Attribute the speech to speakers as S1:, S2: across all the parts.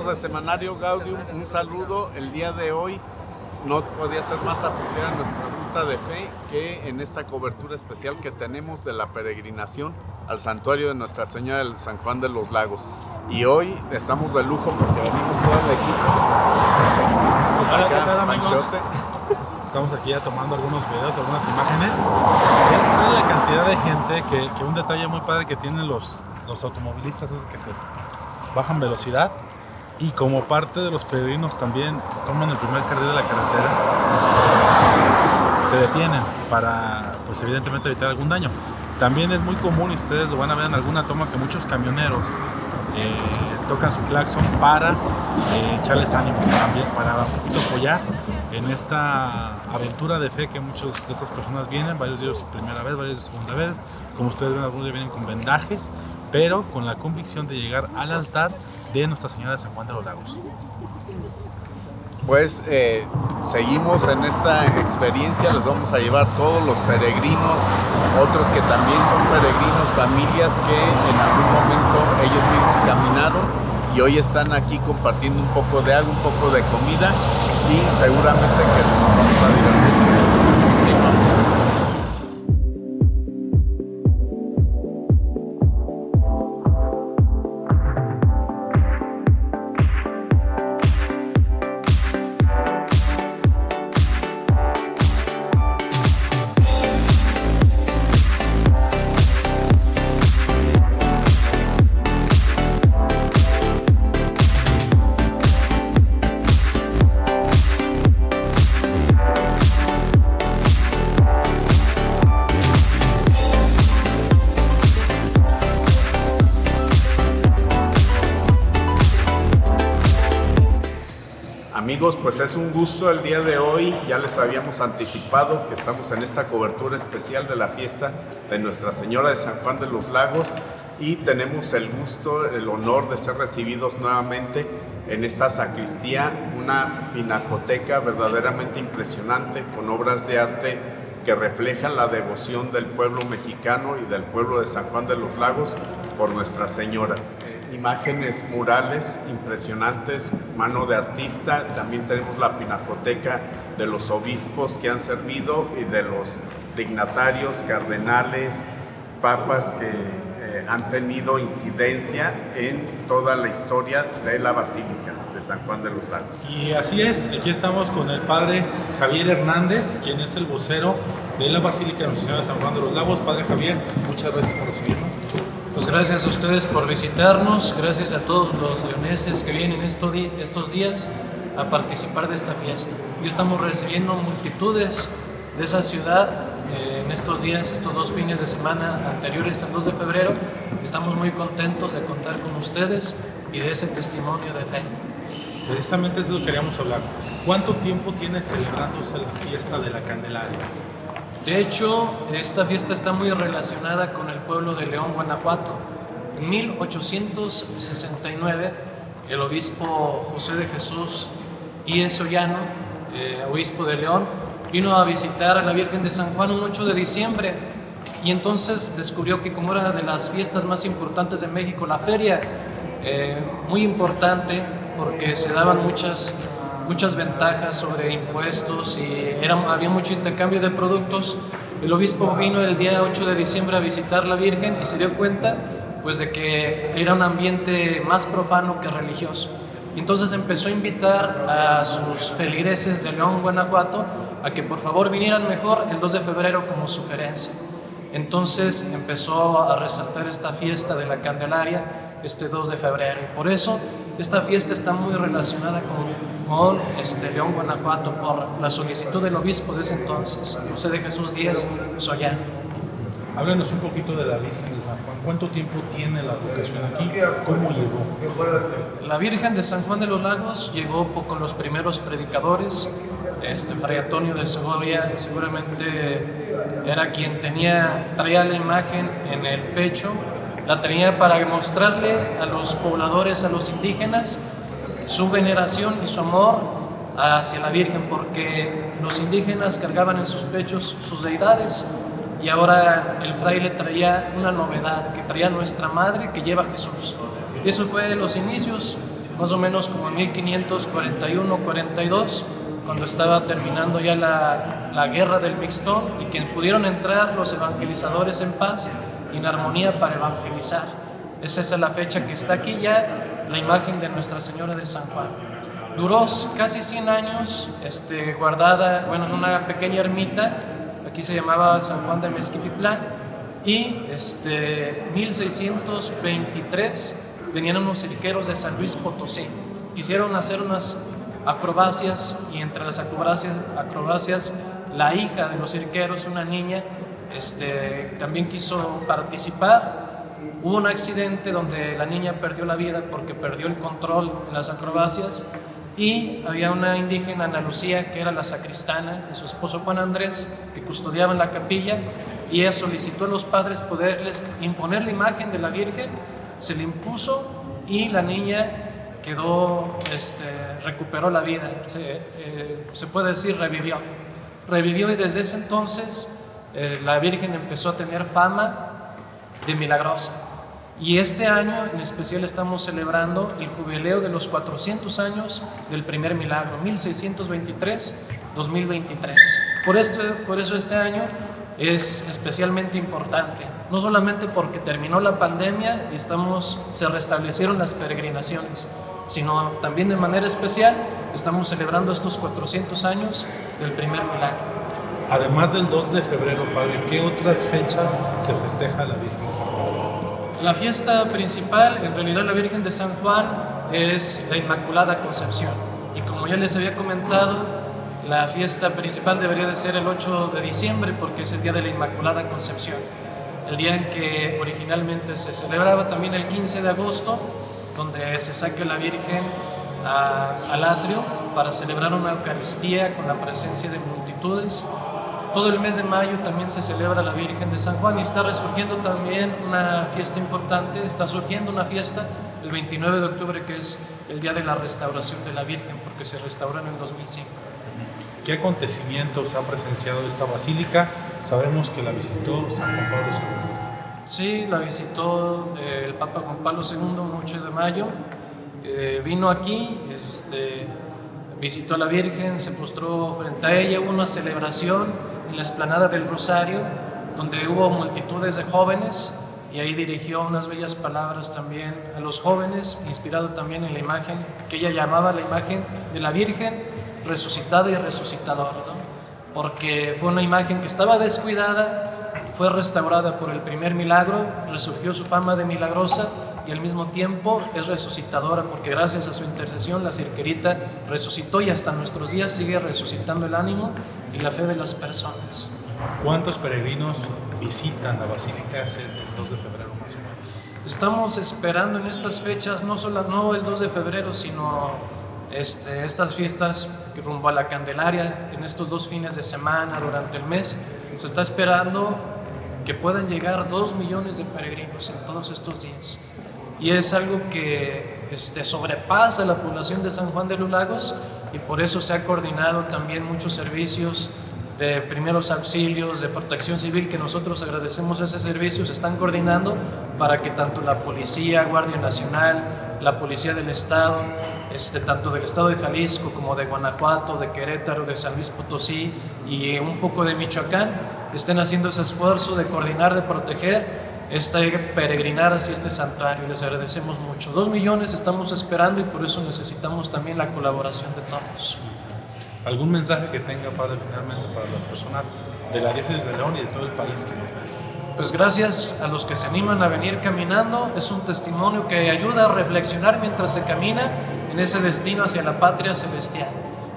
S1: Amigos de Semanario Gaudium, un saludo. El día de hoy no podía ser más apropiada nuestra ruta de fe que en esta cobertura especial que tenemos de la peregrinación al santuario de Nuestra Señora del San Juan de los Lagos. Y hoy estamos de lujo porque venimos todo el equipo. Estamos
S2: Hola, ¿qué
S1: acá,
S2: tal. Estamos aquí ya tomando algunos videos, algunas imágenes. Esta es la cantidad de gente que, que un detalle muy padre que tienen los, los automovilistas es que se bajan velocidad y como parte de los peregrinos también toman el primer carril de la carretera, se detienen para, pues evidentemente evitar algún daño. También es muy común, y ustedes lo van a ver en alguna toma, que muchos camioneros eh, tocan su claxon para eh, echarles ánimo también, para un poquito apoyar en esta aventura de fe que muchas de estas personas vienen, varios de ellos primera vez, varios de segunda vez, como ustedes ven, algunos ya vienen con vendajes, pero con la convicción de llegar al altar de Nuestra Señora de San Juan de los Lagos.
S1: Pues eh, seguimos en esta experiencia, les vamos a llevar todos los peregrinos, otros que también son peregrinos, familias que en algún momento ellos mismos caminaron y hoy están aquí compartiendo un poco de agua, un poco de comida y seguramente que nos vamos a divertir mucho. Pues es un gusto el día de hoy. Ya les habíamos anticipado que estamos en esta cobertura especial de la fiesta de Nuestra Señora de San Juan de los Lagos y tenemos el gusto, el honor de ser recibidos nuevamente en esta sacristía, una pinacoteca verdaderamente impresionante con obras de arte que reflejan la devoción del pueblo mexicano y del pueblo de San Juan de los Lagos por Nuestra Señora imágenes murales impresionantes, mano de artista. También tenemos la pinacoteca de los obispos que han servido y de los dignatarios, cardenales, papas que eh, han tenido incidencia en toda la historia de la Basílica de San Juan de los Lagos.
S2: Y así es, aquí estamos con el padre Javier Hernández, quien es el vocero de la Basílica de de San Juan de los Lagos. Padre Javier, muchas gracias por recibirnos.
S3: Pues gracias a ustedes por visitarnos, gracias a todos los leoneses que vienen estos, días a participar de esta fiesta. Y estamos recibiendo multitudes de esa ciudad eh, en estos días, estos dos fines de semana anteriores al 2 de febrero. Estamos muy contentos de contar con ustedes y de ese testimonio de fe.
S2: Precisamente es lo que queríamos hablar. ¿Cuánto tiempo tiene celebrándose la fiesta de la Candelaria?
S3: De hecho, esta fiesta está muy relacionada con el pueblo de León, Guanajuato. En 1869, el obispo José de Jesús Díez Ollano, eh, obispo de León, vino a visitar a la Virgen de San Juan un 8 de diciembre y entonces descubrió que como era de las fiestas más importantes de México, la feria, eh, muy importante porque se daban muchas muchas ventajas sobre impuestos y era, había mucho intercambio de productos. El obispo vino el día 8 de diciembre a visitar la Virgen y se dio cuenta pues de que era un ambiente más profano que religioso. Entonces empezó a invitar a sus feligreses de León, Guanajuato, a que por favor vinieran mejor el 2 de febrero como sugerencia. Entonces empezó a resaltar esta fiesta de la Candelaria este 2 de febrero. Y por eso esta fiesta está muy relacionada con, con este, León, Guanajuato, por la solicitud del obispo de ese entonces, José de Jesús Díez Sollano.
S2: Háblenos un poquito de la Virgen de San Juan. ¿Cuánto tiempo tiene la vocación aquí? ¿Cómo llegó?
S3: La Virgen de San Juan de los Lagos llegó con los primeros predicadores. Este, Fray Antonio de Segovia seguramente era quien tenía, traía la imagen en el pecho, la tenía para mostrarle a los pobladores, a los indígenas, su veneración y su amor hacia la Virgen, porque los indígenas cargaban en sus pechos sus deidades y ahora el fraile traía una novedad, que traía nuestra madre que lleva a Jesús. Eso fue los inicios más o menos como en 1541-42, cuando estaba terminando ya la, la guerra del Mixtón y que pudieron entrar los evangelizadores en paz y en armonía para evangelizar. Esa es la fecha que está aquí ya, la imagen de Nuestra Señora de San Juan. Duró casi 100 años este, guardada, bueno, en una pequeña ermita, aquí se llamaba San Juan de Mezquititlán, y este, 1623 venían unos cirqueros de San Luis Potosí. Quisieron hacer unas acrobacias y entre las acrobacias, acrobacias la hija de los cirqueros, una niña, este, también quiso participar. Hubo un accidente donde la niña perdió la vida porque perdió el control en las acrobacias y había una indígena, Ana Lucía, que era la sacristana, y su esposo Juan Andrés, que custodiaban la capilla, y ella solicitó a los padres poderles imponer la imagen de la Virgen, se le impuso y la niña quedó, este, recuperó la vida, se, eh, se, puede decir revivió. Revivió y desde ese entonces eh, la Virgen empezó a tener fama de milagrosa. Y este año en especial estamos celebrando el jubileo de los 400 años del primer milagro, 1623-2023. Por, esto, por eso este año es especialmente importante, no solamente porque terminó la pandemia y estamos, se restablecieron las peregrinaciones, sino también de manera especial estamos celebrando estos 400 años del primer milagro.
S2: Además del 2 de febrero, Padre, ¿qué otras fechas se festeja la Virgen de San Juan?
S3: La fiesta principal, en realidad la Virgen de San Juan, es la Inmaculada Concepción. Y como ya les había comentado, la fiesta principal debería de ser el 8 de diciembre porque es el día de la Inmaculada Concepción. El día en que originalmente se celebraba también el 15 de agosto, donde se saque la Virgen al atrio para celebrar una Eucaristía con la presencia de multitudes. Todo el mes de mayo también se celebra la Virgen de San Juan y está resurgiendo también una fiesta importante, está surgiendo una fiesta el 29 de octubre que es el día de la restauración de la Virgen porque se restauró en el 2005.
S2: ¿Qué acontecimientos ha presenciado esta basílica? Sabemos que la visitó San Juan Pablo II.
S3: Sí, la visitó eh, el Papa Juan Pablo II el 8 de mayo. Eh, vino aquí, este, visitó a la Virgen, se postró frente a ella, hubo una celebración en la esplanada del Rosario, donde hubo multitudes de jóvenes y ahí dirigió unas bellas palabras también a los jóvenes, inspirado también en la imagen que ella llamaba la imagen de la Virgen resucitada y resucitadora, porque fue una imagen que estaba descuidada, fue restaurada por el primer milagro, resurgió su fama de milagrosa y al mismo tiempo es resucitadora porque gracias a su intercesión la cirquerita resucitó y hasta nuestros días sigue resucitando el ánimo y la fe de las personas.
S2: ¿Cuántos peregrinos visitan la Basílica el 2 de febrero más o menos?
S3: Estamos esperando en estas fechas, no solo no el 2 de febrero, sino este, estas fiestas rumbo a la Candelaria, en estos dos fines de semana, durante el mes, se está esperando que puedan llegar dos millones de peregrinos en todos estos días. Y es algo que este, sobrepasa la población de San Juan de los Lagos y por eso se ha coordinado también muchos servicios de primeros auxilios, de protección civil, que nosotros agradecemos ese servicio, se están coordinando para que tanto la Policía, Guardia Nacional, la Policía del Estado, este, tanto del Estado de Jalisco como de Guanajuato, de Querétaro, de San Luis Potosí y un poco de Michoacán, estén haciendo ese esfuerzo de coordinar, de proteger este peregrinar hacia este santuario. Les agradecemos mucho. Dos millones estamos esperando y por eso necesitamos también la colaboración de todos.
S2: ¿Algún mensaje que tenga, Padre, finalmente para las personas de la diócesis de León y de todo el país que nos ven?
S3: Pues gracias a los que se animan a venir caminando. Es un testimonio que ayuda a reflexionar mientras se camina en ese destino hacia la patria celestial.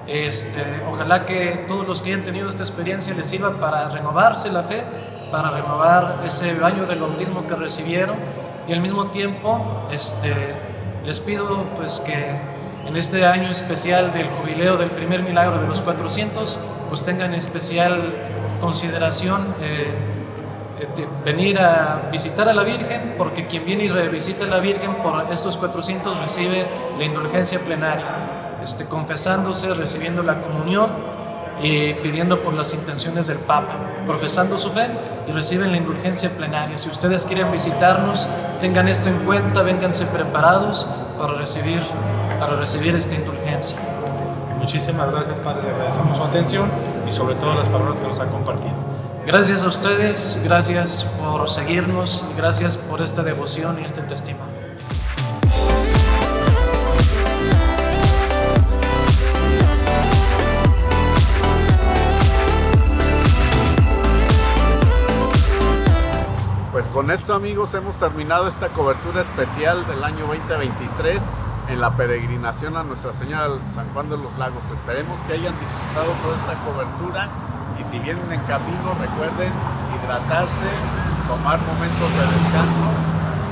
S3: Este, ojalá que todos los que hayan tenido esta experiencia les sirva para renovarse la fe, para renovar ese baño del bautismo que recibieron. Y al mismo tiempo este, les pido pues que en este año especial del jubileo del primer milagro de los 400 pues tengan especial consideración eh, venir a visitar a la Virgen porque quien viene y revisita a la Virgen por estos 400 recibe la indulgencia plenaria este, confesándose, recibiendo la comunión y pidiendo por las intenciones del Papa, profesando su fe y reciben la indulgencia plenaria. Si ustedes quieren visitarnos, tengan esto en cuenta, vénganse preparados para recibir para recibir esta indulgencia.
S2: Muchísimas gracias, Padre. Agradecemos su atención y sobre todo las palabras que nos ha compartido.
S3: Gracias a ustedes, gracias por seguirnos, gracias por esta devoción y este testimonio.
S1: Pues con esto amigos hemos terminado esta cobertura especial del año 2023 en la peregrinación a Nuestra Señora San Juan de los Lagos. Esperemos que hayan disfrutado toda esta cobertura y si vienen en camino recuerden hidratarse, tomar momentos de descanso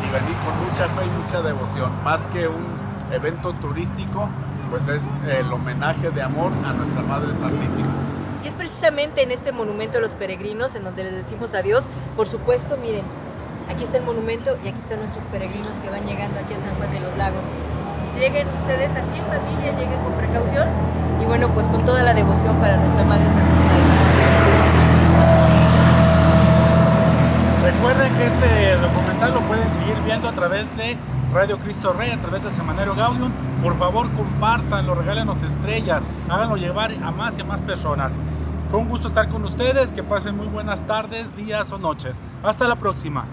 S1: y venir con mucha fe y mucha devoción. Más que un evento turístico, pues es el homenaje de amor a nuestra Madre Santísima.
S4: Y es precisamente en este monumento de los peregrinos en donde les decimos adiós. Por supuesto, miren, aquí está el monumento y aquí están nuestros peregrinos que van llegando aquí a San Juan de los Lagos. Lleguen ustedes así en familia, lleguen con precaución y bueno, pues con toda la devoción para nuestra Madre Santísima de San Juan.
S2: Recuerden que este documental lo pueden seguir viendo a través de Radio Cristo Rey, a través de Semanero Gaudium. Por favor, compártanlo, regálenos estrellas, háganlo llevar a más y a más personas. Fue un gusto estar con ustedes, que pasen muy buenas tardes, días o noches. Hasta la próxima.